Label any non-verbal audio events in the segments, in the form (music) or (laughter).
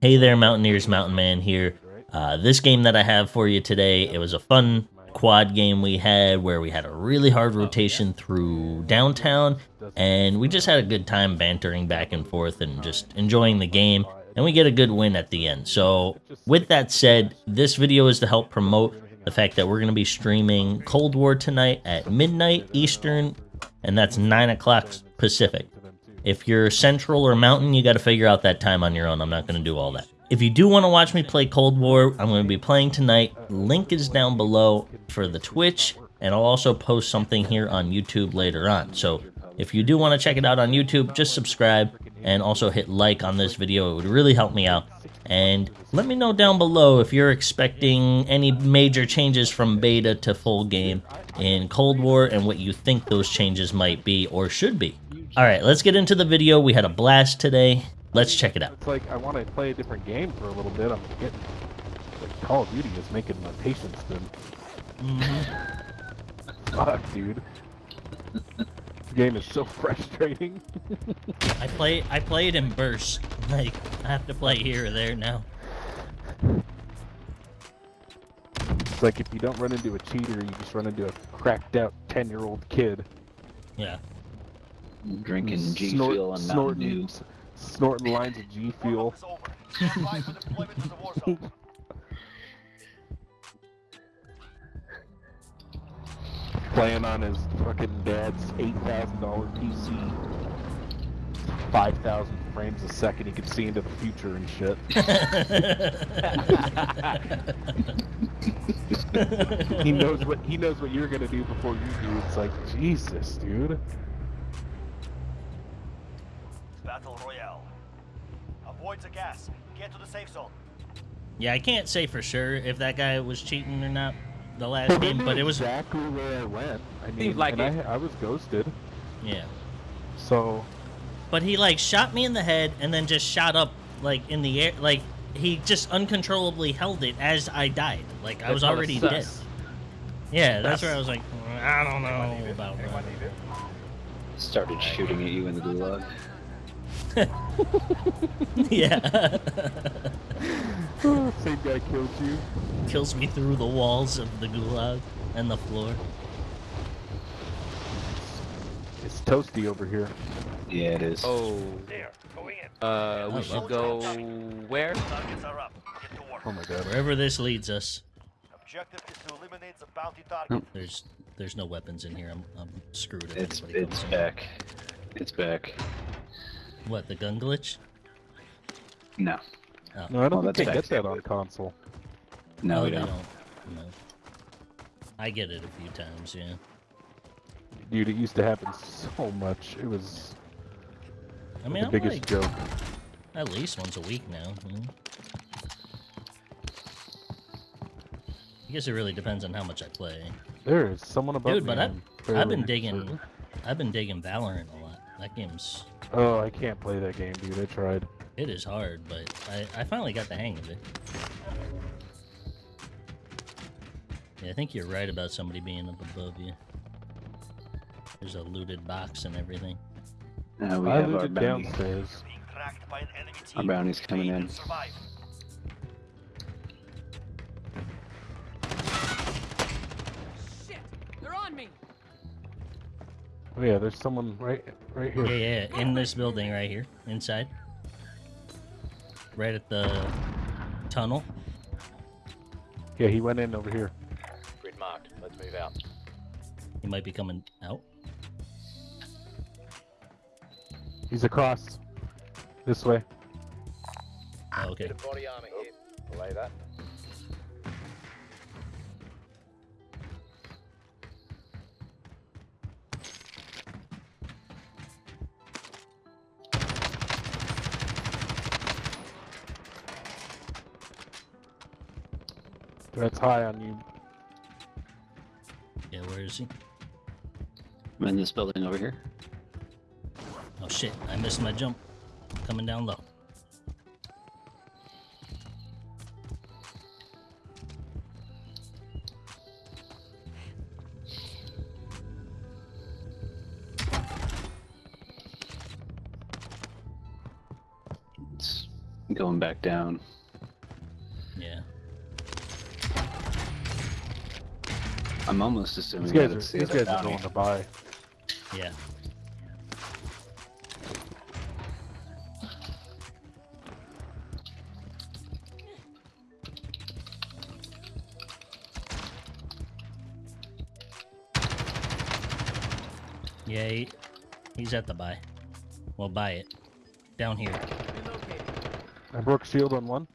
Hey there, Mountaineers, Mountain Man here. Uh, this game that I have for you today, it was a fun quad game we had where we had a really hard rotation through downtown, and we just had a good time bantering back and forth and just enjoying the game, and we get a good win at the end. So, with that said, this video is to help promote the fact that we're going to be streaming Cold War tonight at midnight Eastern, and that's 9 o'clock Pacific. If you're Central or Mountain, you got to figure out that time on your own. I'm not going to do all that. If you do want to watch me play Cold War, I'm going to be playing tonight. Link is down below for the Twitch, and I'll also post something here on YouTube later on. So if you do want to check it out on YouTube, just subscribe and also hit like on this video. It would really help me out. And let me know down below if you're expecting any major changes from beta to full game in Cold War and what you think those changes might be or should be. Alright, let's get into the video. We had a blast today. Let's check it out. It's like I want to play a different game for a little bit. I'm getting like Call of Duty is making my patience thin. Mm -hmm. (laughs) Fuck, dude. this game is so (laughs) frustrating. I play I play it in bursts. (laughs) Like I have to play here or there now. It's like if you don't run into a cheater, you just run into a cracked out ten year old kid. Yeah. Drinking G Fuel and Mountain Dew snorting lines of G Fuel. (laughs) Playing on his fucking dad's $8,000 PC. 5,000 frames a second, he can see into the future and shit. (laughs) he knows what he knows what you're gonna do before you do. It's like Jesus, dude. Safe zone. Yeah, I can't say for sure if that guy was cheating or not the last game, but it was exactly where I went. I mean, like and I, I was ghosted. Yeah. So. But he like shot me in the head and then just shot up like in the air, like he just uncontrollably held it as I died. Like I was already dead. Yeah, that's, that's where I was like, mm, I don't know about that. Started shooting at you in the gulag. (laughs) yeah. (laughs) Same guy killed you. Kills me through the walls of the gulag and the floor. It's toasty over here. Yeah, it is. Oh. There. Going in. Uh, we should go where? Targets are up. Get to work. Oh my god. Wherever this leads us. Objective is to eliminate the bounty target. There's there's no weapons in here. I'm I'm screwed. It's it's comes in. back. It's back. What the gun glitch? No. Oh. No, I don't Oh, think that's they get that on console. No, Oh, we they don't. No. I get it a few times, yeah. Dude, it used to happen so much. It was I mean, the I'm biggest like joke. at least once a week now. you know? I guess it really depends on how much I play. There is someone above Dude, me. but I've, I've been digging, server. I've been digging Valorant a lot. That game's, Oh, I can't play that game, dude. I tried. it is hard, but I, I finally got the hang of it. Yeah, I think you're right about somebody being up above you. There's a looted box and everything. Uh, we I have our looted bounty. downstairs. Being tracked by an enemy team. Our bounty's coming Gain in. Oh yeah, there's someone right, right here. Yeah, yeah, in this building right here, inside. Right at the tunnel. Yeah, he went in over here. Grid marked. Let's move out. He might be coming out. He's across. This way. Oh, okay. Body armor here. Belay that. That's high on you. Yeah, where is he? I'm in this building over here. Oh shit, I missed my jump. Coming down low. It's Going back down. I'm almost assuming These guys that are it's the these other guys are going to buy. Yeah. Yeah, he, he's at the buy. Well, buy it. Down here. I broke shield on one.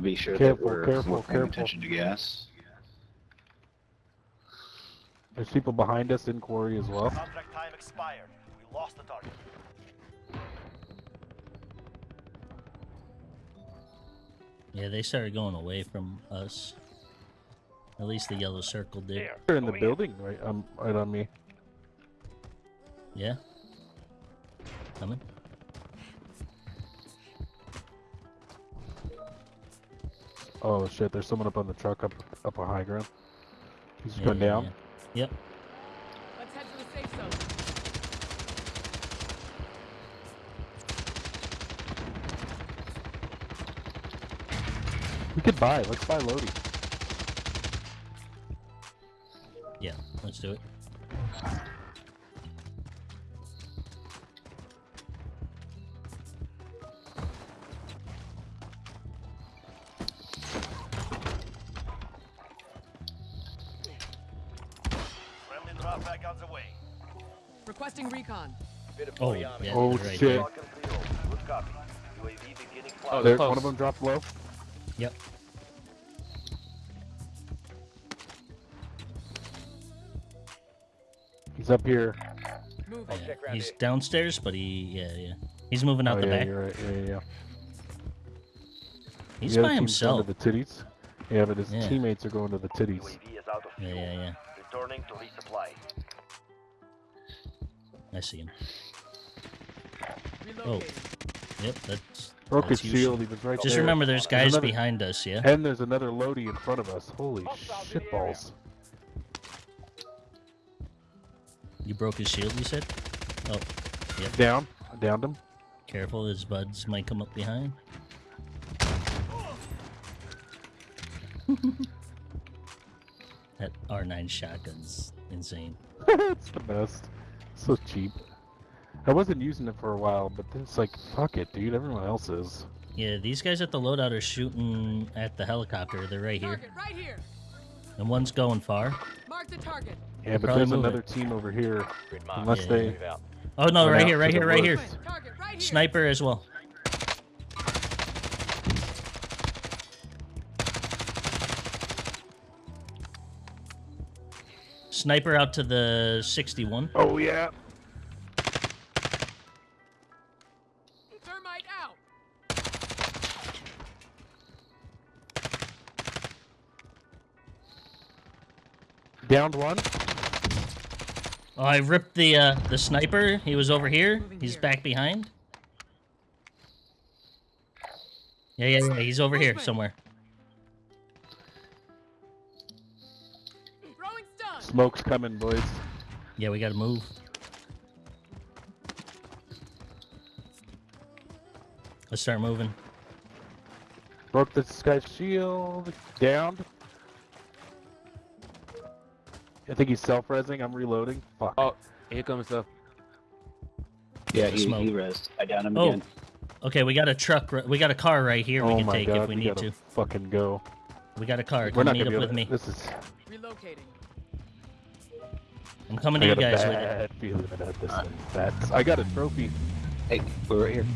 Run around. Yeah, we gotta be sure Careful, that we're, careful, we're paying careful. attention to gas. There's people behind us in quarry as well. Contract time expired. We lost the target. Yeah, they started going away from us. At least the yellow circle did. They're in the building right um right on me. Yeah. Coming. Oh shit, there's someone up on the truck up up a high ground. He's Yeah, going yeah, down. yeah. Yep. Let's head to the safe zone. We could buy. Let's buy Lodi. Yeah. Let's do it. Oh, yeah. Oh, right shit. Oh, there. Lock and fuel. Good copy. UAV beginning Oh, flight. There, one of them dropped low. Yep. He's up here. Moving. Oh, yeah. He's here. downstairs, but he yeah yeah. He's moving out oh, the yeah, back. you're right. Yeah, yeah, yeah. He's The by himself. To the titties. Yeah, but his Yeah. teammates are going to the titties. UAV is out of Yeah yeah yeah. Returning to resupply. I see him. Relocating. Yep. That's. Broke his that's usually- shield. He was right Just there. remember, there's There's guys another- behind us. Yeah. And there's another Lodi in front of us. Holy shitballs. You broke his shield. You said. Oh, yep. Down. I downed him. careful! His buds might come up behind. (laughs) that R9 shotgun's insane. (laughs) it's the best. So cheap. I wasn't using it for a while, but then it's like, fuck it, dude. Everyone else is. Yeah, these guys at the loadout are shooting at the helicopter. They're right here, Target right here. and one's going far. Mark the target. Yeah, but there's move it. another team over here. Unless Yeah, they. yeah. Move out. Oh no, right here, right here, right here. Target right here. Sniper as well. Sniper out to the 61. Oh, yeah. Downed one. Oh, I ripped the uh, the sniper. He was over here. He's back behind. Yeah, yeah, yeah. He's over here somewhere. Smoke's coming, boys. Yeah, we gotta move. Let's start moving. Broke this guy's shield. Downed. I think he's self-resing. I'm reloading. Fuck. Oh, here comes the. Yeah, he, Smoke. he rezzed. I downed him Oh, again. okay. We got a truck. We got a car right here. we oh can take god, if we, we need gotta fucking go. We got a car. We're Come not meet gonna up be with able me. This is. Relocating. I'm coming I to you guys with it. bad feeling about this thing. That's. I got a trophy. Hey, we're right here.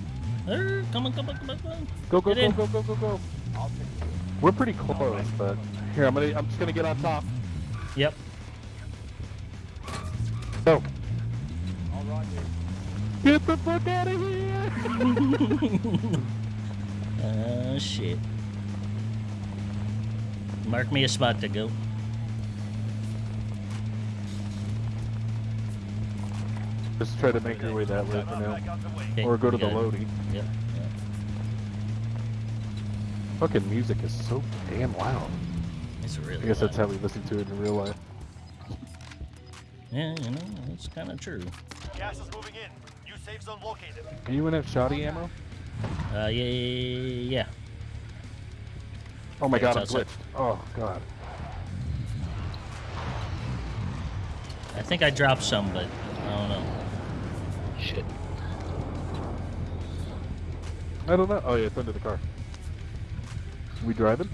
Er, Come on, come on, come on, come on. Go go Get go in. go go go go. We're pretty close, but here I'm gonna. I'm just gonna get on top. Yep. Go. Get the fuck out of here! Uh, (laughs) shit. Mark me a spot to go. Just try to make your way that way for now, Back on the way. Okay, or go to the got it. Lodi. Yep. yep. fucking music is so damn loud. It's really. I guess that's how we listen to it in real life. Yeah, you know, it's kind of true. Gas is moving in. New safe zone located. Anyone have shoddy ammo? Uh, yeah, yeah, yeah. Oh my Yeah, god, I'm outside. glitched. Oh god. I think I dropped some, but I don't know. Shit. I don't know. Oh yeah, it's under the car. We driving?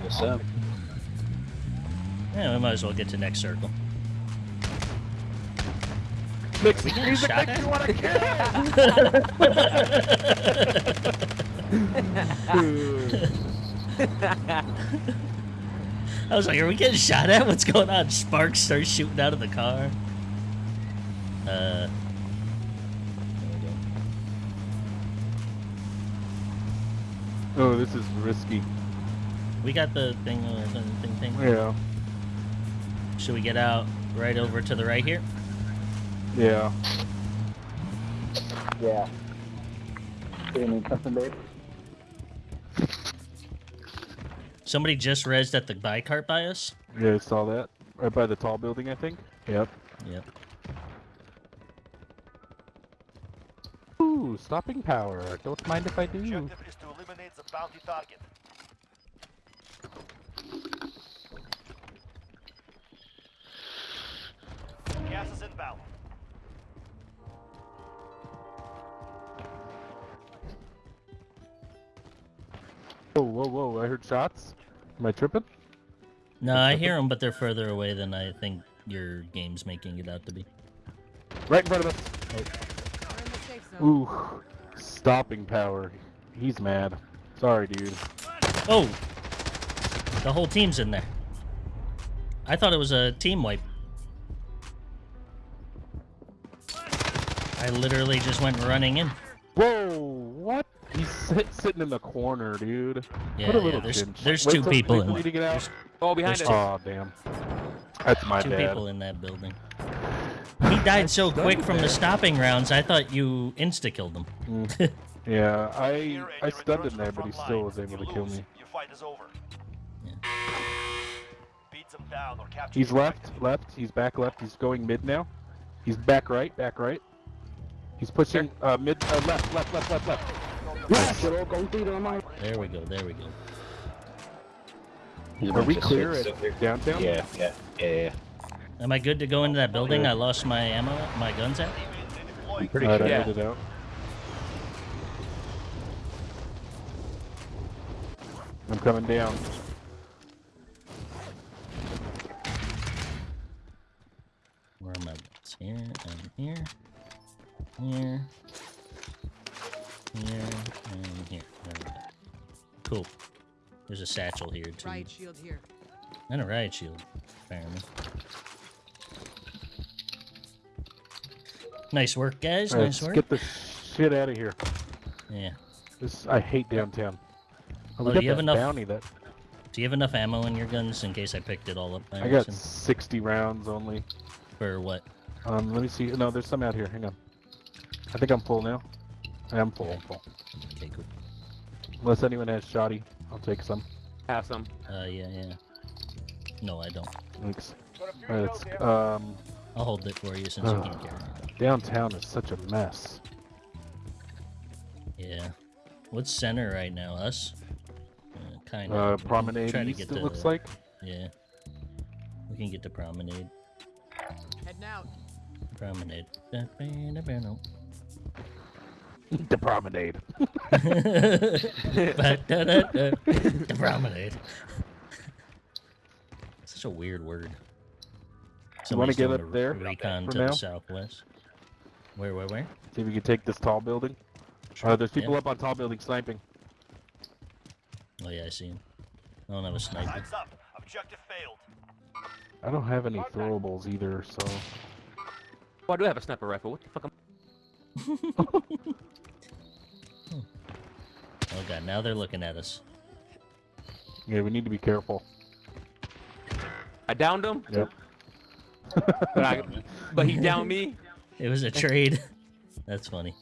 What's up? Yeah, we might as well get to next circle. Mix getting music shot makes you wanna kill! (laughs) I was like, are we getting shot at? What's going on? Sparks start shooting out of the car. Uh. there we go. oh, this is risky. We got the thing, uh, the thing, thing. Yeah. Should we get out right over to the right here? Yeah. Yeah. You need something, babe? Somebody just rezzed at the buy cart by us. Yeah, I saw that. Right by the tall building, I think. Yep. Yep. Ooh, stopping power. Don't mind if I do. Objective is to eliminate the bounty target. Whoa, whoa, whoa! I heard shots. Am I tripping? No, I hear them, but they're further away than I think your game's making it out to be. Right in front of us. We're in the safe zone. Ooh, stopping power. He's mad. Sorry, dude. Oh! The whole team's in there. I thought it was a team wipe. I literally just went running in. Whoa, what? He's sit, sitting in the corner, dude. Yeah, what a yeah, there's, there's Wait two people in till you there. to get out. Oh, behind There's us. Oh, damn. That's my Two bad. people in that building. He died so quick from the stopping rounds, I thought you insta-killed him. Mm. (laughs) Yeah, I I you stunned him there, but he still was able to kill me. Your fight is over. Yeah. Beat them down or capture He's the left, left. He's back left. He's going mid now. He's back right, back right. He's pushing uh, mid, uh, left, left, left, left, left. There we go, there we go. Are we clear shits at up downtown? Yeah, yeah, yeah, yeah. Am I good to go into that building? Yeah. I lost my ammo, my guns at? I'm pretty Alright, I sure. Yeah. it out. I'm coming down. Where are my guns? Here and here. Here. Here and here. There we go. Cool. There's a satchel here too. Riot shield here. And a riot shield, apparently. Nice work, guys. Alright, nice work. get the shit out of here. Yeah. This I hate downtown. Oh, we do you have enough- bounty that Do you have enough ammo in your guns in case I picked it all up by I got accident? 60 rounds only. For what? Um, let me see. No, there's some out here. Hang on. I think I'm full now. I am full. I'm full. Okay, cool. Unless anyone has shoddy, I'll take some. Have some. Uh, yeah, yeah. No, I don't. Thanks. Alright, let's, um, I'll hold it for you since you can't carry it. (sighs) downtown is such a mess. Yeah. What's center right now? Us? Uh, kind of. Uh, Promenade try to East, get it to- looks like. Yeah. We can get to Promenade. Heading out. Promenade. The Promenade. The Promenade. Such a weird word. You wanna Somebody's get up a there Recon for to now? the southwest. Where, where, where? See if we can take this tall building. Uh, there's people Yeah. up on tall building sniping. Oh yeah, I see him. I don't have a sniper. Time's up. Objective failed. I don't have any throwables either, so Oh, I do have a sniper rifle. What the fuck? Am... (laughs) Oh god, now they're looking at us. Yeah, we need to be careful. I downed him? Yep. but, I, but he downed me? (laughs) It was a trade. (laughs) That's funny.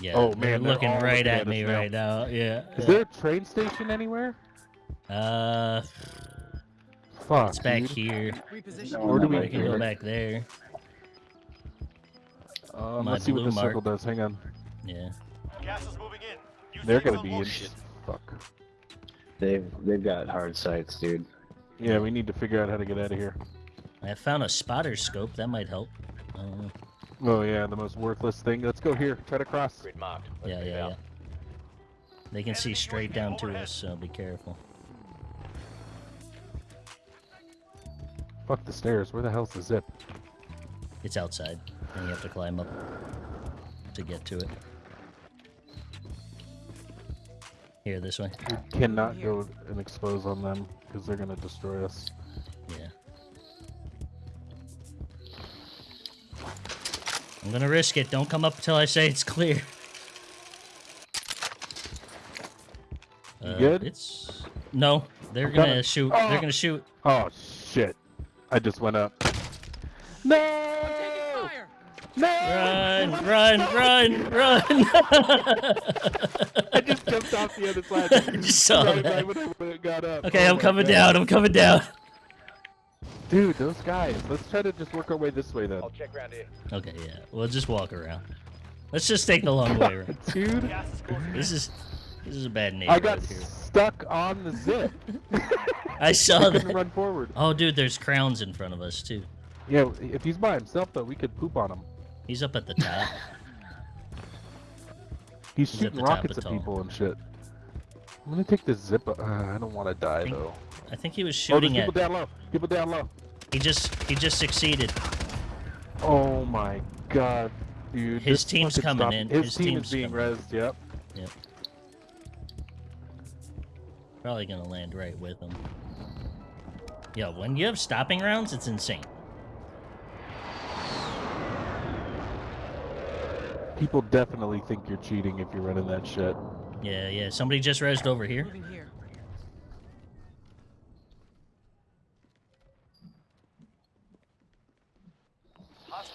Yeah, oh, man, they're looking they're right looking at, at me now. right now. Yeah. Is there a train station anywhere? Uh. Fuck. It's back dude. here. Or do we can go back there? Um, My let's see what blue the mark. circle does. Hang on. Yeah. Gas is moving in. New They're gonna be in. located. Fuck. They've they've got hard sights, dude. Yeah, we need to figure out how to get out of here. I found a spotter scope. That might help. I don't know. Oh yeah, the most worthless thing. Let's go here. Try to cross. Grid marked. Yeah, yeah, yeah. They can see straight down to us, so be careful. Fuck the stairs. Where the hell's the zip? It's outside, and you have to climb up to get to it. Here, this way. We cannot go and expose on them because they're gonna destroy us. Yeah. I'm gonna risk it. Don't come up until I say it's clear. Uh, good? It's no. They're gonna shoot. Oh. They're gonna shoot. Oh shit! I just went up. No! Fire. No! Run! Run! Run! Run! (laughs) I just jumped off the other side. (laughs) I just saw right, that. when I- it got up. Okay, Oh I'm coming God. down. I'm coming down. Dude, those guys. Let's try to just work our way this way then. I'll check round here. Okay, yeah. We'll just walk around. Let's just take the long way around. (laughs) Dude, Gas is closing in. This is this is a bad name. I got here. stuck on the zip. I saw I that. run forward. Oh, dude, there's crowns in front of us too. Yeah, if he's by himself though, we could poop on him. He's up at the top. (laughs) He's He's shooting rockets at people and shit. I'm gonna take this zip. Uh, I don't want to die Think- though. I think he was Oh, shooting people down low. People down low. He just he just succeeded. Oh my god, dude. His this team's coming stop- in. His, His team team's is being coming. rezzed. Yep. Probably gonna land right with him. Yo, when you have stopping rounds, it's insane. People definitely think you're cheating if you're running that shit. Yeah, yeah. Somebody just rezzed over here. Here.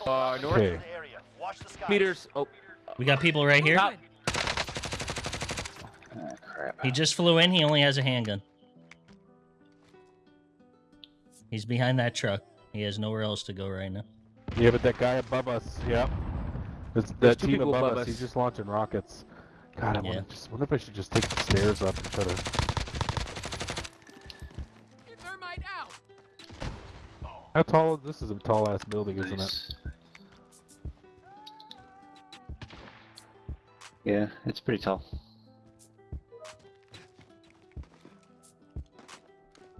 Uh, north. Okay. area. Watch the skies. Meters. Oh, We got people right here. Top. Crap. He just flew in. He only has a handgun. He's behind that truck. He has nowhere else to go right now. Yeah, but that guy above us. Yep. There's There's that two team people above, above us. us. He's just launching rockets. God, I Yeah. want to just. Wonder if I should just take the stairs up and try to. Thermite out. How tall? This is a tall ass building, isn't it? Yeah, it's pretty tall.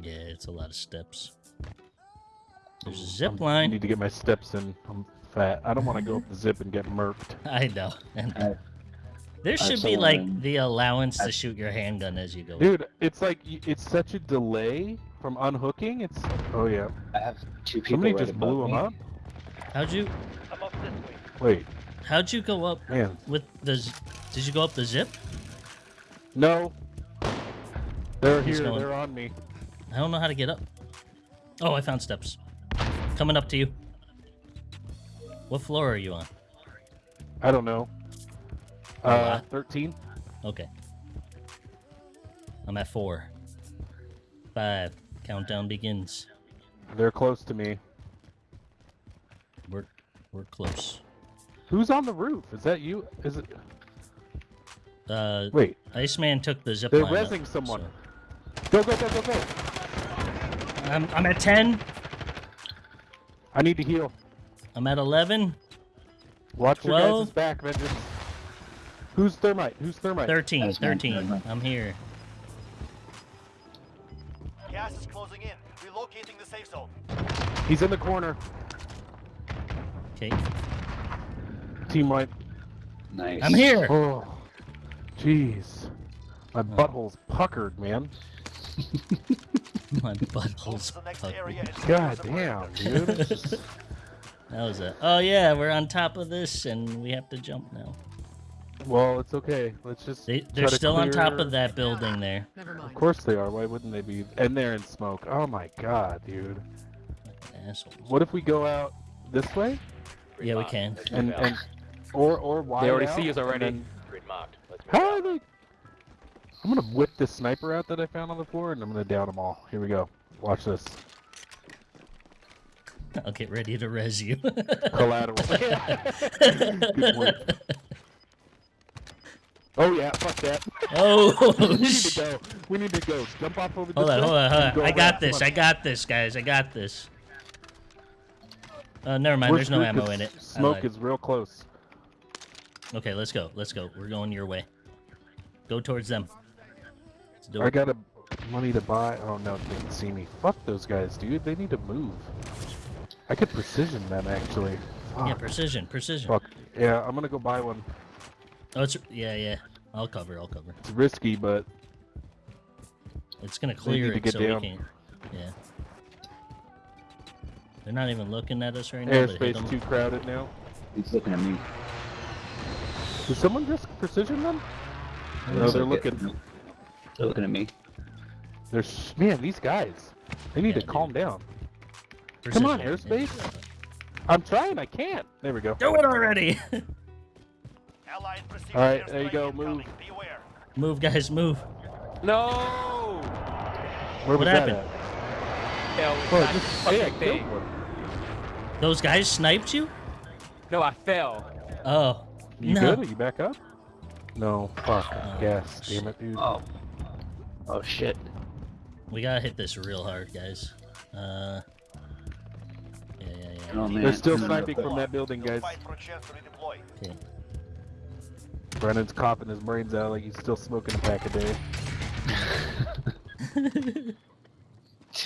Yeah, it's a lot of steps. There's a I'm- zip I line. need to get my steps in. I'm fat. I don't want to go up the zip and get murked. (laughs) I know. And I- there should be like one- the allowance to shoot your handgun as you go. Dude, it's like it's such a delay from unhooking. It's oh yeah. I have two people. Somebody right just blew above him me. up. How'd you I'm up this way. Wait, how'd you go up man, with the? Did you go up the zip? no. They're He's here. going- They're on me. I don't know how to get up. Oh, I found steps. Coming up to you. What floor are you on? I don't know. Uh, thirteen. Okay. I'm at four. Five. Countdown begins. They're close to me. We're we're close. Who's on the roof? Is that you? Is it? Uh, Wait. Iceman took the zip They're line. up, someone. so- Go go go go go. I'm I'm at ten. I need to heal. I'm at eleven. Watch your Twelve. guys' back, Vengeance. Who's thermite? Who's thermite? 13, 13. that's. I'm here. Gas is closing in. Relocating the safe zone. He's in the corner. Okay. Team wipe. Nice. I'm here. Oh, jeez. My oh. butthole's puckered, man. (laughs) My butthole's to the next puckered. God damn, dude. (laughs) That was a. Oh yeah, we're on top of this and we have to jump now. well, it's okay. Let's just. They, they're to still on top of that building there. Never mind. Of course they are. Why wouldn't they be? And they're in smoke. Oh my god, dude. Assholes. What if we go out this way Yeah, we can. and and or or why? They already out, see us already. then Grid marked. Let's move How are they? I'm gonna whip this sniper out that I found on the floor, and I'm gonna down them all. Here we go. Watch this. I'll get ready to res you. (laughs) Collateral. (laughs) Good point. Oh yeah, fuck that. (laughs) oh, we need to go. We need to go. Jump off over hold on, hold on, hold go on. I got this. I got this, guys. I got this. Uh, never mind. We're There's no ammo in it. Smoke is real close. Okay, let's go. Let's go. We're going your way. Go towards them. I got a money to buy. Oh no, they can see me. Fuck those guys, dude. They need to move. I could precision them actually. Fuck. Yeah, precision, precision. Fuck. Yeah, I'm gonna go buy one. Oh, it's yeah, yeah. I'll cover. I'll cover. It's risky, but It's gonna They clear need to it get so down. we can. Yeah. They're not even looking at us right now. but hit airspace 'em. too crowded now. He's looking at me. Did someone just precision them? No, they're like it. looking. They're looking at me. They're sh- man, these guys. They need Yeah, to calm dude. down. Come on, airspace. I'm trying. I can't. There we go. Do it already! (laughs) All right, there you go, move. Move, guys, move. No! Where What was happened? that Hell, at? it's Oh, just fucking hey, thing. Those guys sniped you? No, I fell. Oh. You no. good? Are you back up? No. Fuck. Oh, Gas. Damn it, dude. Oh. Oh shit. We gotta hit this real hard, guys. Uh. Oh man. They're still sniping from that building, guys. fight for a chance to redeploy. Okay. Brennan's coughing his brains out like he's still smoking a pack a day.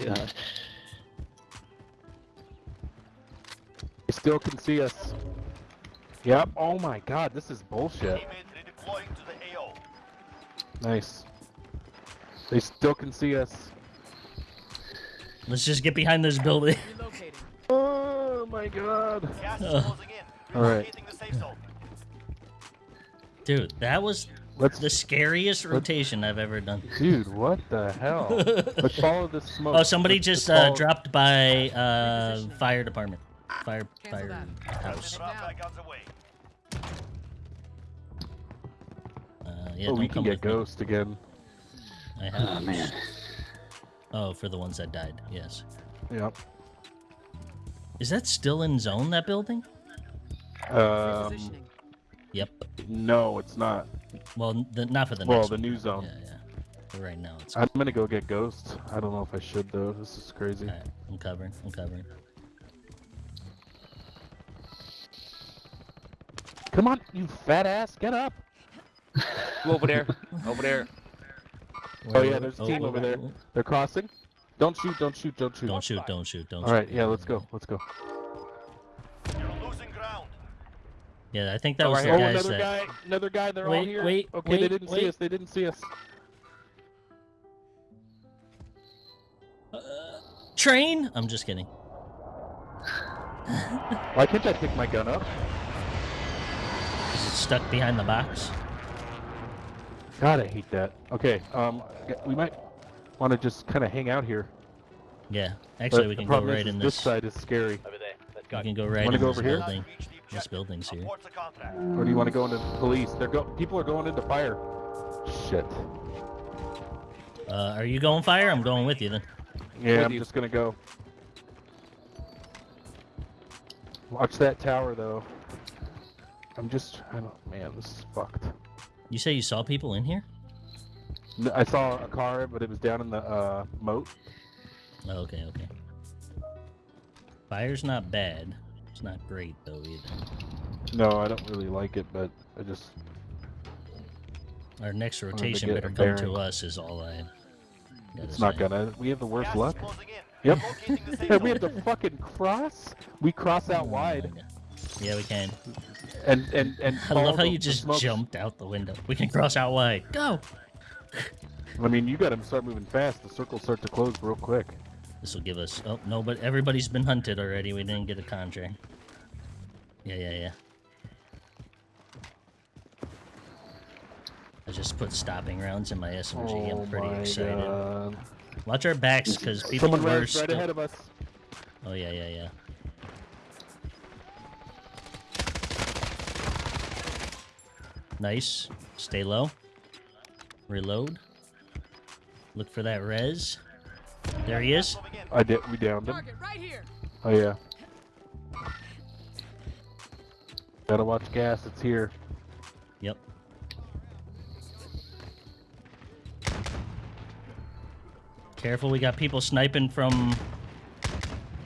God. (laughs) They still can see us. Yep. Oh my god, this is bullshit. Teammate redeploying to the AO. Nice. They still can see us. Let's just get behind this building. Relocating. Oh my god. Uh. All right. Relocating the safe zone. Dude, that was Let's the scariest rotation I've ever done. Dude, what the hell? (laughs) Let's follow this smoke. Oh, somebody Let's- just let's uh, dropped by uh, fire department. Fire, Cancel fire that. house. Drop back on the way. Uh, yeah, oh, we can get with me. ghost again. I have. Oh man. Oh, for the ones that died. Yes. Yep. Is that still in zone? That building? Um, Yep. no, it's not. Well, the, not for the Well, next the one. new zone. Yeah, yeah. But right now, it's. I'm gonna go get ghost. I don't know if I should though. This is crazy. Alright, I'm covering. I'm covering. Come on, you fat ass, get up. Go over there. (laughs) over there. Oh, yeah, there's a team over there. oh. They're crossing. Don't shoot, don't shoot, don't shoot. Don't shoot! Don't shoot! Don't All shoot! right, yeah, let's go, let's go. You're losing ground. Yeah, I think that Oh, was right the Oh, guys another that. guy, another guy. They're all Wait, here. wait, okay, wait, they didn't see us. They didn't see us. Train? I'm just kidding. (laughs) Why can't I pick my gun up? Is it stuck behind the box? God, I hate that. Okay, um, we might want to just kind of hang out here. Yeah. Actually, But we can go right is in this this. side is scary. Over there. Let's We can go right Wanna in go this over here? building. Reach This building's here. Abort. Or do you want to go into the police? They're go. People are going into fire. Shit. Uh, are you going fire? I'm going with you then. Yeah, With I'm you. just gonna go. Watch that tower though. I'm just. I don't. Man, this is fucked. You say you saw people in here? N- I saw a car, but it was down in the uh, moat. Oh, okay, okay. Fire's not bad. It's not great though either. No, I don't really like it, but I just. Our next rotation better a come to us is all I. Gotta It's not gonna. We have the worst Gas luck. is closing in. Yep. Relocating the (laughs) safe Hey, we have to fucking cross. We cross out Oh wide, Yeah, we can. and and and. I love how you just smoke. jumped out the window. We can cross out wide. Go! I mean, you got to start moving fast. The circles start to close real quick. This will give us. Oh no, but everybody's been hunted already. We didn't get a contract. Yeah, yeah, yeah. I just put stopping rounds in my SMG. oh I'm pretty excited. God. Watch our backs, because people Someone were right still- ahead of us. Oh yeah, yeah, yeah. Nice. Stay low. Reload. Look for that res. There he is. I did. We downed him. Right here. Oh yeah. Gotta watch gas. It's here. Yep. Careful, we got people sniping from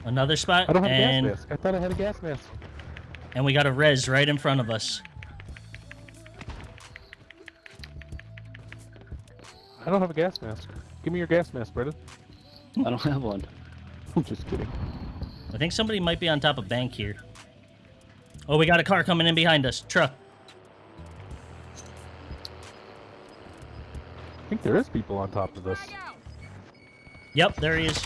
another spot. I don't have and, a gas mask. I thought I had a gas mask. And we got a res right in front of us. I don't have a gas mask. Give me your gas mask, Brendan. I don't have one. (laughs) I'm just kidding. I think somebody might be on top of bank here. Oh, we got a car coming in behind us. Truck. I think there is people on top of this. Yep, there he is.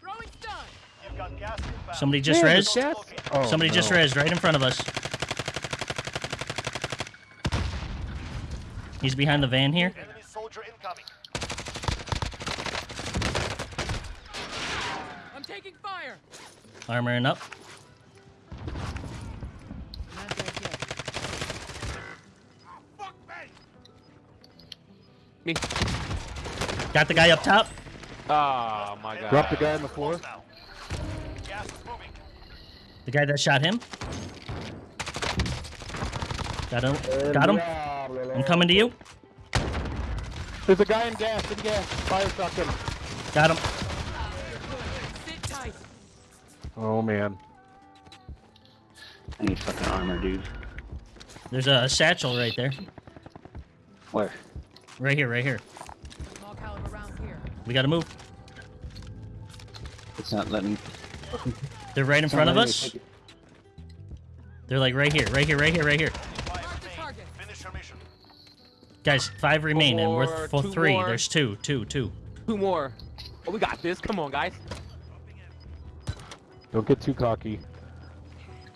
Throwing stun. You've got gas inbound. Somebody just Man, res. Oh, Somebody just oh. res right in front of us. He's behind the van here. Enemy soldier incoming. I'm taking fire. Armoring up. Not dead yet. Me. Got the guy up top. Oh my god. Drop the guy on the floor. Gas is moving. The guy that shot him. Got him. Got him. I'm coming to you. There's a guy in gas. In gas. Fire shotgun. Got him. Sit tight. Oh man. I need fucking armor, dude. There's a satchel right there. Where? Right here, right here. Small caliber rounds here. We gotta move. It's not letting. They're right in front of us. They're like right here, right here, right here, right here. Guys, five remain, and we're more, for three. more. There's two, two, two. Two more. Oh, we got this. Come on, guys. Don't get too cocky.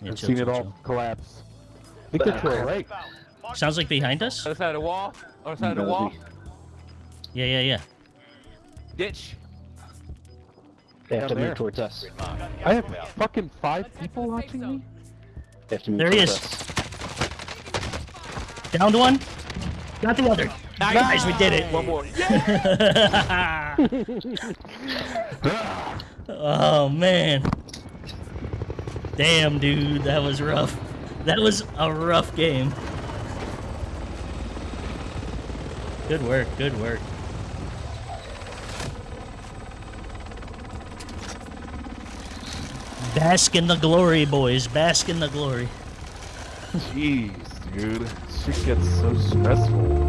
Yeah, I've chill, seen chill, it all chill. collapse. I think they're to our right. Sounds like behind us. Other side of the wall. Other side of the wall. Yeah, yeah, yeah. Ditch. They have to there. move towards us. I have fucking five people to the safe watching me. They have to move There he is. us. Downed one. Got the other. Nice. Guys, we did it. One more. Yeah. (laughs) oh man. Damn, dude, that was rough. That was a rough game. Good work, good work. Bask in the glory, boys. Bask in the glory. Jeez, dude. Shit gets so stressful.